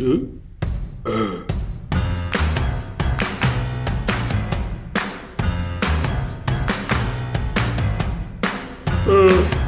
응? 응.